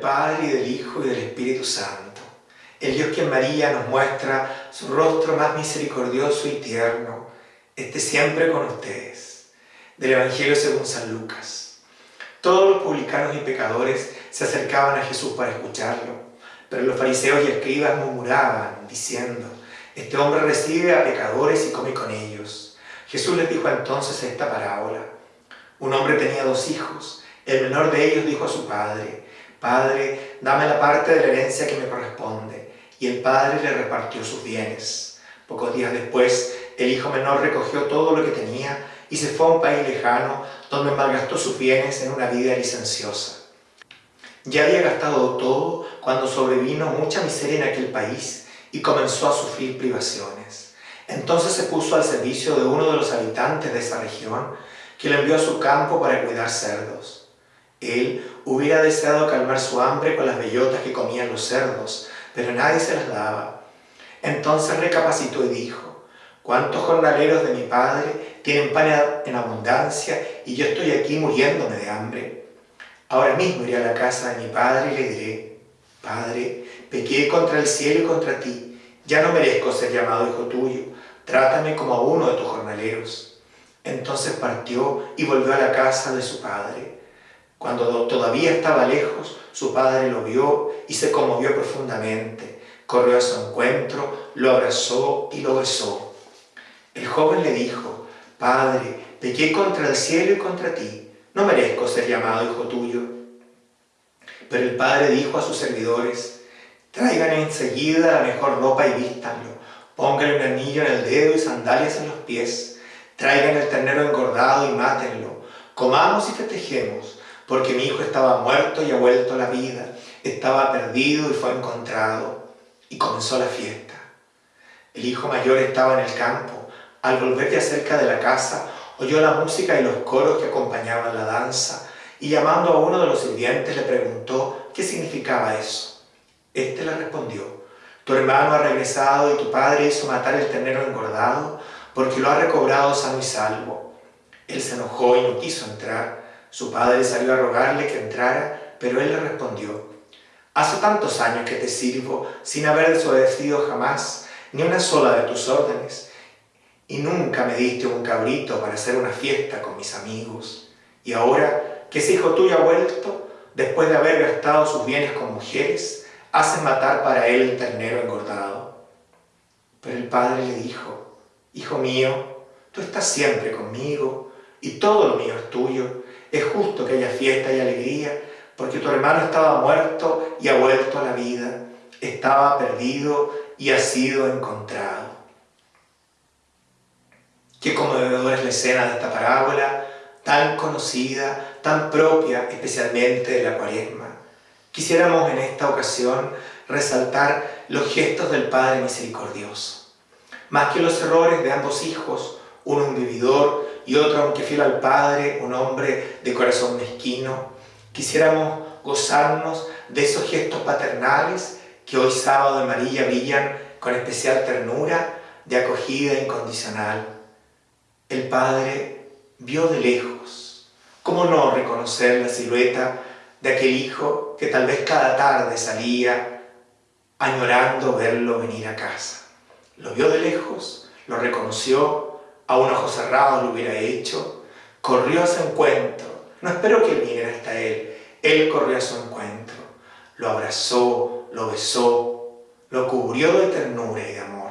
Padre y del Hijo y del Espíritu Santo. El Dios que en María nos muestra su rostro más misericordioso y tierno, esté siempre con ustedes. Del Evangelio según San Lucas. Todos los publicanos y pecadores se acercaban a Jesús para escucharlo, pero los fariseos y escribas murmuraban, diciendo, Este hombre recibe a pecadores y come con ellos. Jesús les dijo entonces esta parábola. Un hombre tenía dos hijos. El menor de ellos dijo a su padre, Padre, dame la parte de la herencia que me corresponde. Y el padre le repartió sus bienes. Pocos días después, el hijo menor recogió todo lo que tenía y se fue a un país lejano donde malgastó sus bienes en una vida licenciosa. Ya había gastado todo cuando sobrevino mucha miseria en aquel país y comenzó a sufrir privaciones. Entonces se puso al servicio de uno de los habitantes de esa región, que le envió a su campo para cuidar cerdos. Él hubiera deseado calmar su hambre con las bellotas que comían los cerdos, pero nadie se las daba. Entonces recapacitó y dijo, ¿cuántos jornaleros de mi padre tienen pan en abundancia y yo estoy aquí muriéndome de hambre? Ahora mismo iré a la casa de mi padre y le diré, Padre, pequé contra el cielo y contra ti, ya no merezco ser llamado hijo tuyo, trátame como a uno de tus jornaleros. Entonces partió y volvió a la casa de su padre. Cuando todavía estaba lejos, su padre lo vio y se conmovió profundamente. Corrió a su encuentro, lo abrazó y lo besó. El joven le dijo, Padre, pequé contra el cielo y contra ti, no merezco ser llamado hijo tuyo. Pero el padre dijo a sus servidores, traigan enseguida la mejor ropa y vístanlo, pónganle un anillo en el dedo y sandalias en los pies, traigan el ternero engordado y mátenlo, comamos y festejemos porque mi hijo estaba muerto y ha vuelto a la vida, estaba perdido y fue encontrado. Y comenzó la fiesta. El hijo mayor estaba en el campo. Al volver de cerca de la casa, oyó la música y los coros que acompañaban la danza, y llamando a uno de los sirvientes le preguntó qué significaba eso. Este le respondió, tu hermano ha regresado y tu padre hizo matar el ternero engordado porque lo ha recobrado sano y salvo. Él se enojó y no quiso entrar. Su padre salió a rogarle que entrara, pero él le respondió, Hace tantos años que te sirvo sin haber desobedecido jamás ni una sola de tus órdenes, y nunca me diste un cabrito para hacer una fiesta con mis amigos. Y ahora que ese hijo tuyo ha vuelto, después de haber gastado sus bienes con mujeres, hace matar para él el ternero engordado. Pero el padre le dijo, Hijo mío, tú estás siempre conmigo, y todo lo mío es tuyo, es justo que haya fiesta y alegría, porque tu hermano estaba muerto y ha vuelto a la vida, estaba perdido y ha sido encontrado. Qué conmovedora es la escena de esta parábola, tan conocida, tan propia especialmente de la cuaresma. Quisiéramos en esta ocasión resaltar los gestos del Padre Misericordioso. Más que los errores de ambos hijos, uno un vividor y otro, aunque fiel al Padre, un hombre de corazón mezquino. Quisiéramos gozarnos de esos gestos paternales que hoy sábado de María brillan con especial ternura de acogida incondicional. El Padre vio de lejos. ¿Cómo no reconocer la silueta de aquel hijo que tal vez cada tarde salía añorando verlo venir a casa? Lo vio de lejos, lo reconoció a un ojo cerrado lo hubiera hecho, corrió a su encuentro, no esperó que viniera hasta él, él corrió a su encuentro, lo abrazó, lo besó, lo cubrió de ternura y de amor.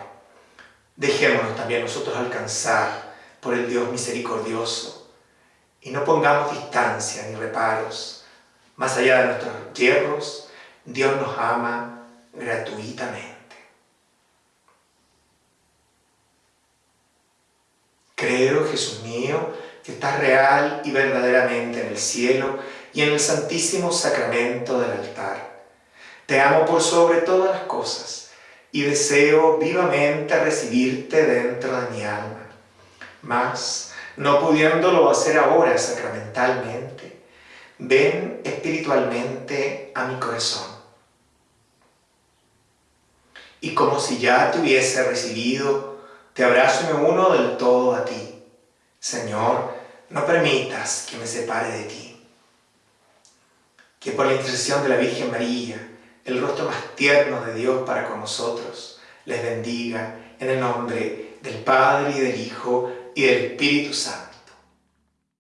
Dejémonos también nosotros alcanzar por el Dios misericordioso y no pongamos distancia ni reparos. Más allá de nuestros hierros, Dios nos ama gratuitamente. Creo, Jesús mío, que estás real y verdaderamente en el cielo y en el santísimo sacramento del altar. Te amo por sobre todas las cosas y deseo vivamente recibirte dentro de mi alma. Mas, no pudiéndolo hacer ahora sacramentalmente, ven espiritualmente a mi corazón. Y como si ya te hubiese recibido, te abrazo y me uno del todo a ti. Señor, no permitas que me separe de ti. que por la intercesión de la Virgen María, el rostro más tierno de Dios para con nosotros, les bendiga en el nombre del Padre y del Hijo y del Espíritu Santo.